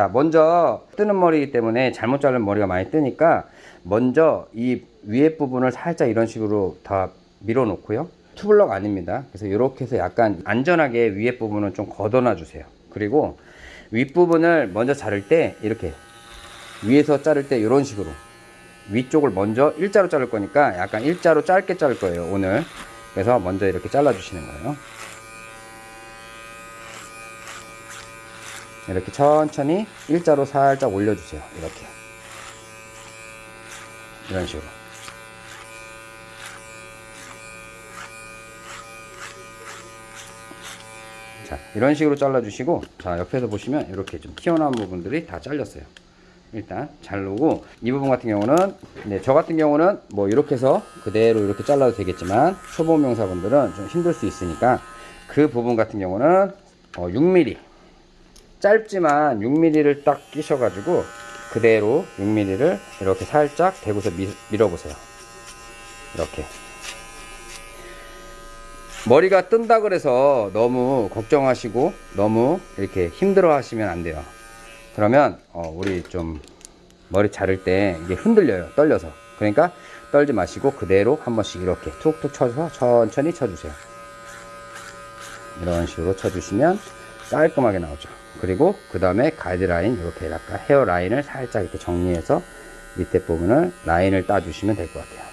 자 먼저 뜨는 머리이기 때문에 잘못 자른 머리가 많이 뜨니까 먼저 이 위에 부분을 살짝 이런 식으로 다 밀어 놓고요. 투블럭 아닙니다. 그래서 이렇게 해서 약간 안전하게 위에 부분은 좀 걷어놔 주세요. 그리고 윗부분을 먼저 자를 때 이렇게 위에서 자를 때 이런 식으로 위쪽을 먼저 일자로 자를 거니까 약간 일자로 짧게 자를 거예요 오늘. 그래서 먼저 이렇게 잘라 주시는 거예요 이렇게 천천히 일자로 살짝 올려주세요. 이렇게. 이런 식으로. 자 이런 식으로 잘라 주시고 자 옆에서 보시면 이렇게 좀 튀어나온 부분들이 다 잘렸어요. 일단 자르고 이 부분 같은 경우는 네, 저 같은 경우는 뭐 이렇게 해서 그대로 이렇게 잘라도 되겠지만 초보 명사분들은 좀 힘들 수 있으니까 그 부분 같은 경우는 어, 6mm 짧지만 6mm를 딱 끼셔 가지고 그대로 6mm를 이렇게 살짝 대고서 미, 밀어보세요. 이렇게. 머리가 뜬다 그래서 너무 걱정하시고 너무 이렇게 힘들어 하시면 안 돼요. 그러면 어, 우리 좀 머리 자를 때 이게 흔들려요. 떨려서. 그러니까 떨지 마시고 그대로 한 번씩 이렇게 툭툭 쳐서 천천히 쳐주세요. 이런 식으로 쳐주시면 깔끔하게 나오죠. 그리고 그 다음에 가이드라인 이렇게 약간 헤어라인을 살짝 이렇게 정리해서 밑에 부분을 라인을 따 주시면 될 것 같아요.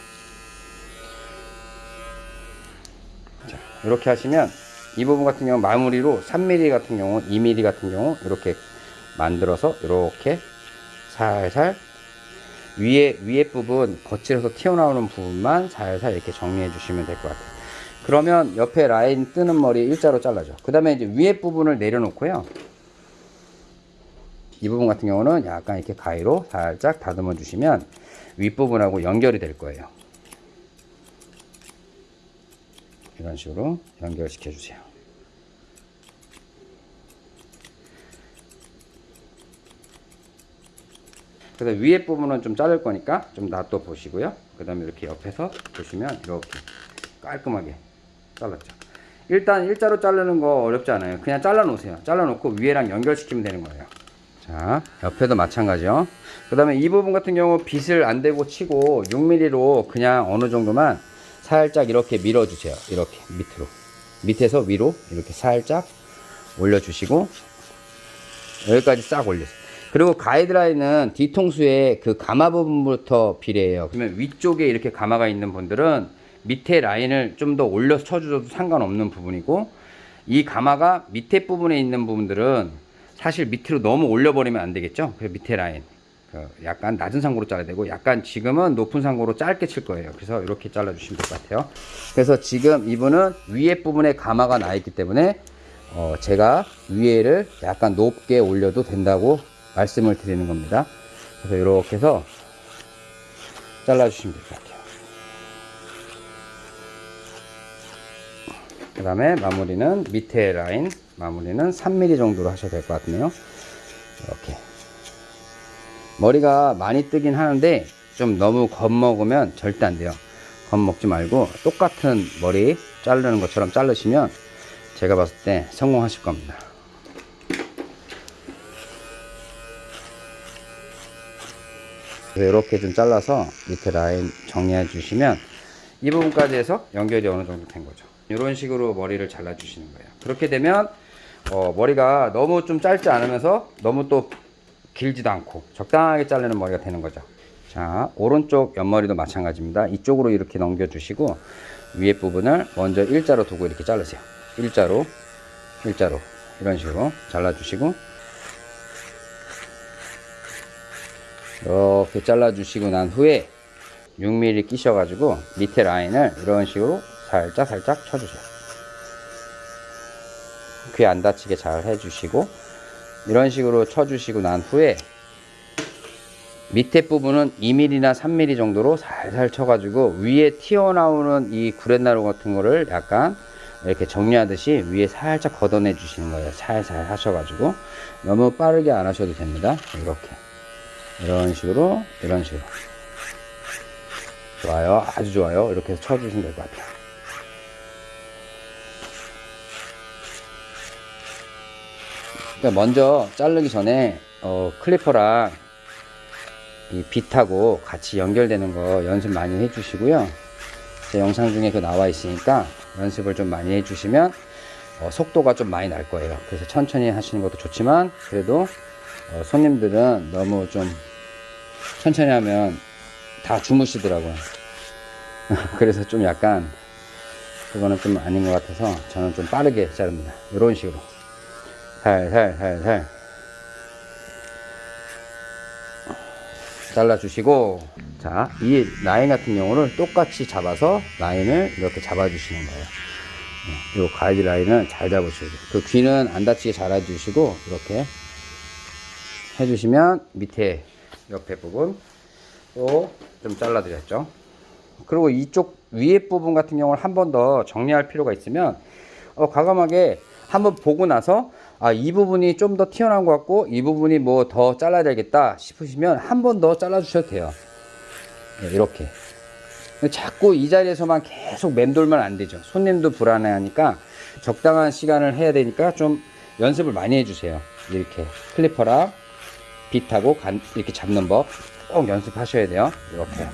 자 이렇게 하시면 이 부분 같은 경우 마무리로 3mm 같은 경우 2mm 같은 경우 이렇게 만들어서 이렇게 살살 위에 위에 부분 거칠어서 튀어나오는 부분만 살살 이렇게 정리해 주시면 될 것 같아요 그러면 옆에 라인 뜨는 머리 일자로 잘라줘. 그 다음에 이제 위에 부분을 내려놓고요. 이 부분 같은 경우는 약간 이렇게 가위로 살짝 다듬어 주시면 윗부분하고 연결이 될 거예요. 이런 식으로 연결시켜 주세요. 그래서 위에 부분은 좀 자를 거니까 좀 놔둬 보시고요. 그 다음에 이렇게 옆에서 보시면 이렇게 깔끔하게 잘랐죠. 일단 일자로 자르는 거 어렵지 않아요. 그냥 잘라 놓으세요. 잘라 놓고 위에랑 연결시키면 되는 거예요. 자 옆에도 마찬가지요. 그 다음에 이 부분 같은 경우 빗을 안 대고 치고 6mm로 그냥 어느 정도만 살짝 이렇게 밀어 주세요. 이렇게 밑으로. 밑에서 위로 이렇게 살짝 올려 주시고 여기까지 싹 올리세요. 그리고 가이드라인은 뒤통수의 그 가마 부분부터 비례해요. 그러면 위쪽에 이렇게 가마가 있는 분들은 밑에 라인을 좀 더 올려서 쳐주셔도 상관없는 부분이고 이 가마가 밑에 부분에 있는 부분들은 사실 밑으로 너무 올려버리면 안 되겠죠? 그래서 밑에 라인. 그 약간 낮은 상고로 잘라야 되고 약간 지금은 높은 상고로 짧게 칠 거예요. 그래서 이렇게 잘라 주시면 될 것 같아요. 그래서 지금 이분은 위에 부분에 가마가 나 있기 때문에 어 제가 위에를 약간 높게 올려도 된다고 말씀을 드리는 겁니다. 그래서 이렇게 해서 잘라 주시면 될 것 같아요 다음에 마무리는 밑에 라인 마무리는 3mm 정도로 하셔도 될것 같네요. 이렇게. 머리가 많이 뜨긴 하는데 좀 너무 겁먹으면 절대 안 돼요. 겁먹지 말고 똑같은 머리 자르는 것처럼 자르시면 제가 봤을 때 성공하실 겁니다. 이렇게 좀 잘라서 밑에 라인 정리해 주시면 이 부분까지 해서 연결이 어느 정도 된 거죠 이런 식으로 머리를 잘라 주시는 거예요. 그렇게 되면 어, 머리가 너무 좀 짧지 않으면서 너무 또 길지도 않고 적당하게 자르는 머리가 되는 거죠. 자 오른쪽 옆머리도 마찬가지입니다. 이쪽으로 이렇게 넘겨 주시고 위에 부분을 먼저 일자로 두고 이렇게 자르세요. 일자로 일자로 이런 식으로 잘라 주시고 이렇게 잘라 주시고 난 후에 6mm 끼셔 가지고 밑에 라인을 이런 식으로 살짝 살짝 쳐주세요. 귀 안 다치게 잘 해주시고 이런 식으로 쳐주시고 난 후에 밑에 부분은 2mm나 3mm 정도로 살살 쳐가지고 위에 튀어나오는 이 구렛나루 같은 거를 약간 이렇게 정리하듯이 위에 살짝 걷어내 주시는 거예요. 살살 하셔가지고. 너무 빠르게 안 하셔도 됩니다. 이렇게. 이런 식으로 이런 식으로. 좋아요. 아주 좋아요. 이렇게 쳐주시면 될 것 같아요 그러니까 먼저 자르기 전에 어, 클리퍼랑 이 빗하고 같이 연결되는 거 연습 많이 해주시고요. 제 영상 중에 그 나와 있으니까 연습을 좀 많이 해주시면 어, 속도가 좀 많이 날 거예요. 그래서 천천히 하시는 것도 좋지만 그래도 어, 손님들은 너무 좀 천천히 하면 다 주무시더라고요. 그래서 좀 약간 그거는 좀 아닌 것 같아서 저는 좀 빠르게 자릅니다. 이런 식으로 살살살살 잘라주시고 자 이 라인 같은 경우를 똑같이 잡아서 라인을 이렇게 잡아주시는 거예요. 네, 이 가이드 라인을 잘 잡으셔야 돼요. 그 귀는 안 다치게 잘 해주시고 이렇게 해주시면 밑에 옆에 부분 또 좀 잘라드렸죠. 그리고 이쪽 위에 부분 같은 경우는 한번 더 정리할 필요가 있으면 어, 과감하게 한번 보고 나서 아, 이 부분이 좀 더 튀어나온 것 같고 이 부분이 뭐 더 잘라야 되겠다 싶으시면 한 번 더 잘라 주셔도 돼요. 네, 이렇게. 자꾸 이 자리에서만 계속 맴돌면 안 되죠. 손님도 불안해 하니까 적당한 시간을 해야 되니까 좀 연습을 많이 해주세요. 이렇게 클리퍼랑 빗하고 간, 이렇게 잡는 법 꼭 연습하셔야 돼요. 이렇게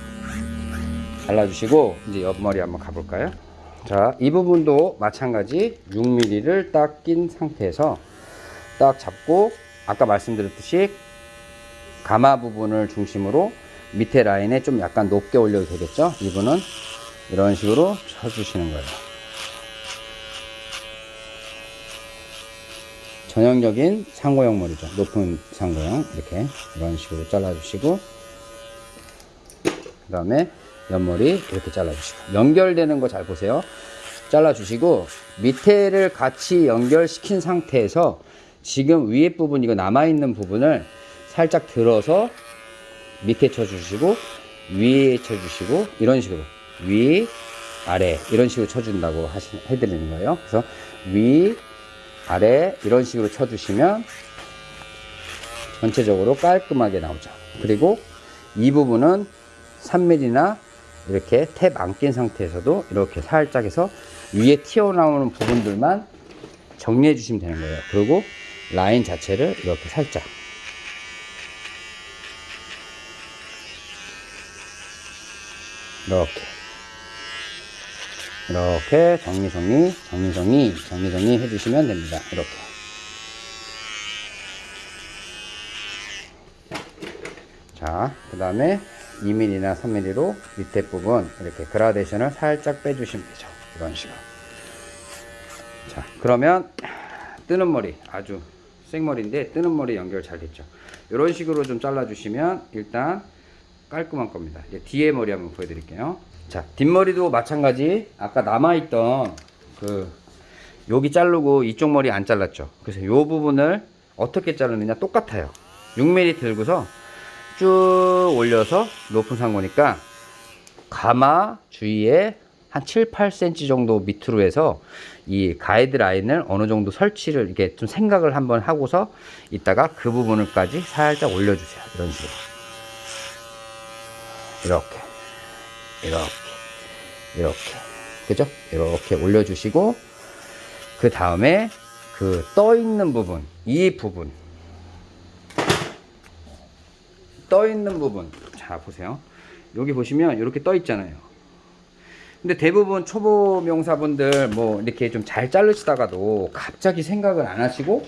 잘라주시고 이제 옆머리 한번 가볼까요? 자, 이 부분도 마찬가지 6mm를 딱 낀 상태에서 딱 잡고 아까 말씀드렸듯이 가마 부분을 중심으로 밑에 라인에 좀 약간 높게 올려도 되겠죠? 이분은 이런 식으로 쳐주시는 거예요. 전형적인 상고형 머리죠. 높은 상고형 이렇게 이런 식으로 잘라주시고 그 다음에 옆머리 이렇게 잘라주시고 연결되는 거 잘 보세요. 잘라주시고 밑에를 같이 연결시킨 상태에서 지금 위에 부분 이거 남아있는 부분을 살짝 들어서 밑에 쳐주시고 위에 쳐주시고 이런 식으로 위 아래 이런 식으로 쳐준다고 하시, 해드리는 거예요. 그래서 위 아래 이런 식으로 쳐주시면 전체적으로 깔끔하게 나오죠. 그리고 이 부분은 3mm나 이렇게 탭 안 낀 상태에서도 이렇게 살짝 해서 위에 튀어나오는 부분들만 정리해 주시면 되는 거예요. 그리고 라인 자체를 이렇게 살짝 이렇게 이렇게 정리 정리 정리 정리 정리 정리 해주시면 됩니다. 이렇게 자, 그 다음에 2mm나 3mm로 밑에 부분 이렇게 그라데이션을 살짝 빼주시면 되죠. 이런 식으로. 자, 그러면 뜨는 머리 아주 생머리인데 뜨는 머리 연결 잘 됐죠. 이런 식으로 좀 잘라주시면 일단 깔끔한 겁니다. 이제 뒤에 머리 한번 보여드릴게요. 자, 뒷머리도 마찬가지. 아까 남아있던 그 여기 자르고 이쪽 머리 안 잘랐죠. 그래서 이 부분을 어떻게 자르느냐 똑같아요. 6mm 들고서 쭉 올려서 높은 상고니까 가마 주위에 한 7, 8cm 정도 밑으로 해서 이 가이드 라인을 어느 정도 설치를 이렇게 좀 생각을 한번 하고서 이따가 그 부분을까지 살짝 올려주세요. 이런 식으로. 이렇게. 이렇게. 이렇게. 그죠? 이렇게 올려주시고, 그 다음에 그 떠 있는 부분, 이 부분. 떠 있는 부분. 자, 보세요. 여기 보시면 이렇게 떠 있잖아요. 근데 대부분 초보 명사분들 뭐 이렇게 좀 잘 자르시다가도 갑자기 생각을 안 하시고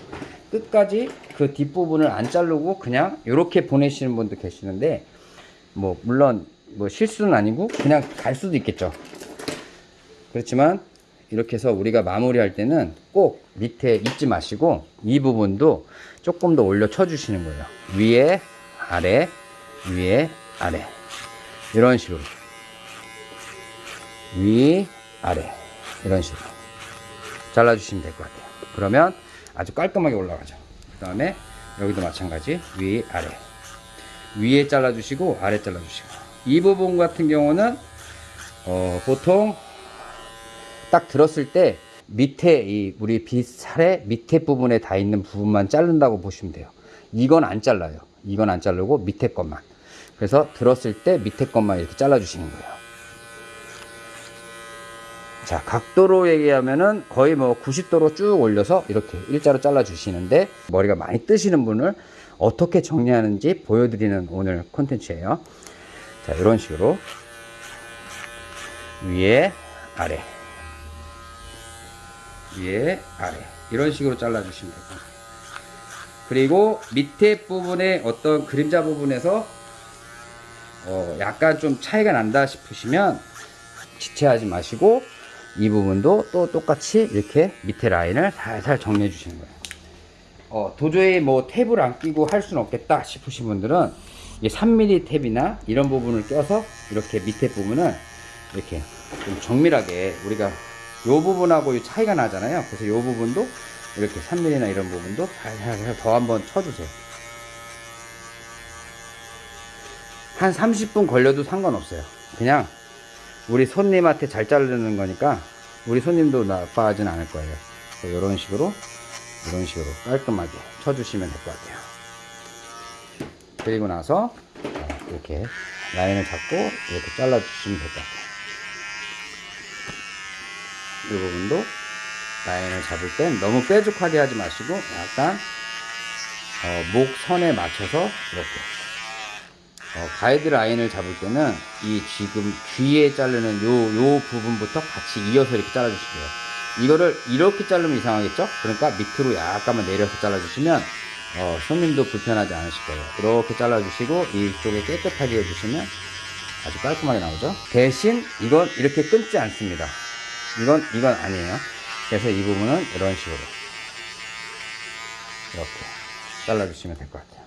끝까지 그 뒷부분을 안 자르고 그냥 이렇게 보내시는 분도 계시는데 뭐 물론 뭐 실수는 아니고 그냥 갈 수도 있겠죠. 그렇지만 이렇게 해서 우리가 마무리할 때는 꼭 밑에 잊지 마시고 이 부분도 조금 더 올려 쳐 주시는 거예요. 위에 아래 위에 아래. 이런 식으로. 위 아래. 이런 식으로. 잘라주시면 될 것 같아요. 그러면 아주 깔끔하게 올라가죠. 그 다음에 여기도 마찬가지. 위 아래. 위에 잘라주시고 아래 잘라주시고. 이 부분 같은 경우는 어, 보통 딱 들었을 때 밑에 이 우리 빗살의 밑에 부분에 다 있는 부분만 자른다고 보시면 돼요. 이건 안 잘라요 이건 안 자르고 밑에 것만 그래서 들었을 때 밑에 것만 이렇게 잘라 주시는 거예요 자 각도로 얘기하면은 거의 뭐 90도로 쭉 올려서 이렇게 일자로 잘라 주시는데 머리가 많이 뜨시는 분을 어떻게 정리하는지 보여드리는 오늘 콘텐츠예요. 자, 이런 식으로 위에 아래 위에 아래 이런 식으로 잘라 주시면 됩니다. 그리고 밑에 부분에 어떤 그림자 부분에서 어, 약간 좀 차이가 난다 싶으시면 지체하지 마시고 이 부분도 또 똑같이 이렇게 밑에 라인을 살살 정리해 주시는 거예요. 어, 도저히 뭐 탭을 안 끼고 할 수는 없겠다 싶으신 분들은 이 3mm 탭이나 이런 부분을 껴서 이렇게 밑에 부분을 이렇게 좀 정밀하게 우리가 요 부분하고 이 차이가 나잖아요. 그래서 요 부분도 이렇게 3mm나 이런 부분도 살살 더 한번 쳐주세요. 한 30분 걸려도 상관없어요. 그냥 우리 손님한테 잘 자르는 거니까 우리 손님도 나빠하진 않을 거예요. 이런 식으로 이런 식으로 깔끔하게 쳐주시면 될 것 같아요. 그리고 나서 자, 이렇게 라인을 잡고 이렇게 잘라주시면 될 것 같아요. 이 부분도 라인을 잡을 땐 너무 뾰족하게 하지 마시고 약간 어, 목 선에 맞춰서 이렇게 어, 가이드 라인을 잡을 때는 이 지금 귀에 자르는 요, 요 부분부터 같이 이어서 이렇게 잘라주시고요. 이거를 이렇게 자르면 이상하겠죠? 그러니까 밑으로 약간만 내려서 잘라주시면 어, 손님도 불편하지 않으실 거예요. 이렇게 잘라주시고 이쪽에 깨끗하게 해주시면 아주 깔끔하게 나오죠. 대신 이건 이렇게 끊지 않습니다. 이건 이건 아니에요. 그래서 이 부분은 이런 식으로 이렇게 잘라주시면 될 것 같아요.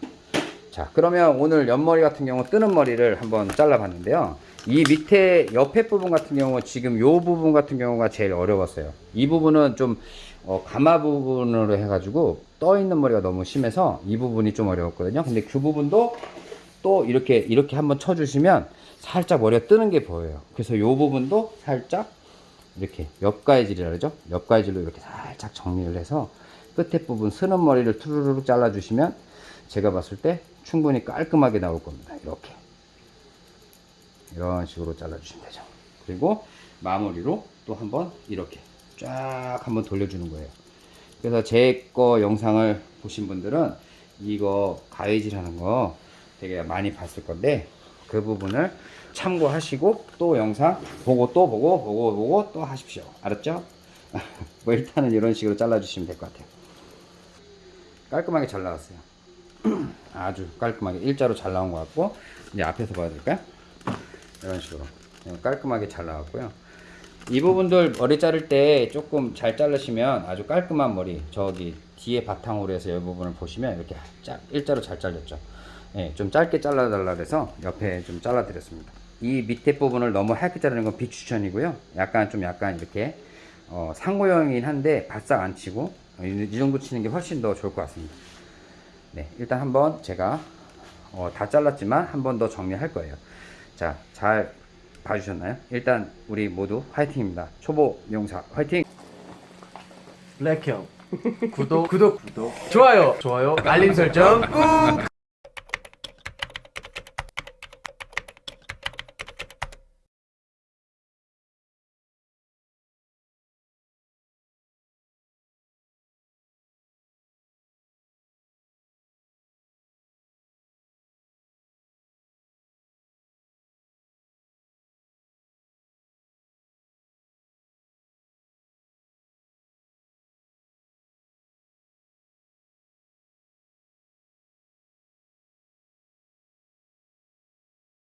자, 그러면 오늘 옆머리 같은 경우 뜨는 머리를 한번 잘라봤는데요. 이 밑에 옆에 부분 같은 경우 지금 요 부분 같은 경우가 제일 어려웠어요. 이 부분은 좀 어, 가마 부분으로 해가지고 떠 있는 머리가 너무 심해서 이 부분이 좀 어려웠거든요. 근데 그 부분도 또 이렇게 이렇게 한번 쳐주시면 살짝 머리가 뜨는 게 보여요. 그래서 요 부분도 살짝 이렇게 옆가해질이라 그러죠. 옆가해질로 이렇게 살짝 정리를 해서 끝에 부분 쓰는 머리를 투르르 잘라주시면 제가 봤을 때 충분히 깔끔하게 나올 겁니다. 이렇게 이런 식으로 잘라주시면 되죠. 그리고 마무리로 또 한번 이렇게 쫙 한번 돌려주는 거예요. 그래서 제 거 영상을 보신 분들은 이거 가위질 하는 거 되게 많이 봤을 건데 그 부분을 참고하시고 또 영상 보고 또 보고 보고 보고 또 하십시오. 알았죠? 뭐 일단은 이런 식으로 잘라주시면 될 것 같아요. 깔끔하게 잘 나왔어요. 아주 깔끔하게 일자로 잘 나온 것 같고 이제 앞에서 보여드릴까요? 이런 식으로 깔끔하게 잘 나왔고요. 이 부분들 머리 자를 때 조금 잘 자르시면 아주 깔끔한 머리 저기 뒤에 바탕으로 해서 이 부분을 보시면 이렇게 짝 일자로 잘 잘렸죠. 예, 좀 짧게 잘라달라 그래서 옆에 좀 잘라드렸습니다. 이 밑에 부분을 너무 하얗게 자르는 건 비추천이고요. 약간 좀 약간 이렇게 어, 상고형이긴 한데 바싹 안 치고 어, 이, 이 정도 치는 게 훨씬 더 좋을 것 같습니다. 네, 일단 한번 제가 어, 다 잘랐지만 한 번 더 정리할 거예요. 자, 잘 봐주셨나요? 일단 우리 모두 화이팅입니다. 초보 용사 화이팅! 블랙형 구독 구독 구독 좋아요 좋아요 알림 설정 꾹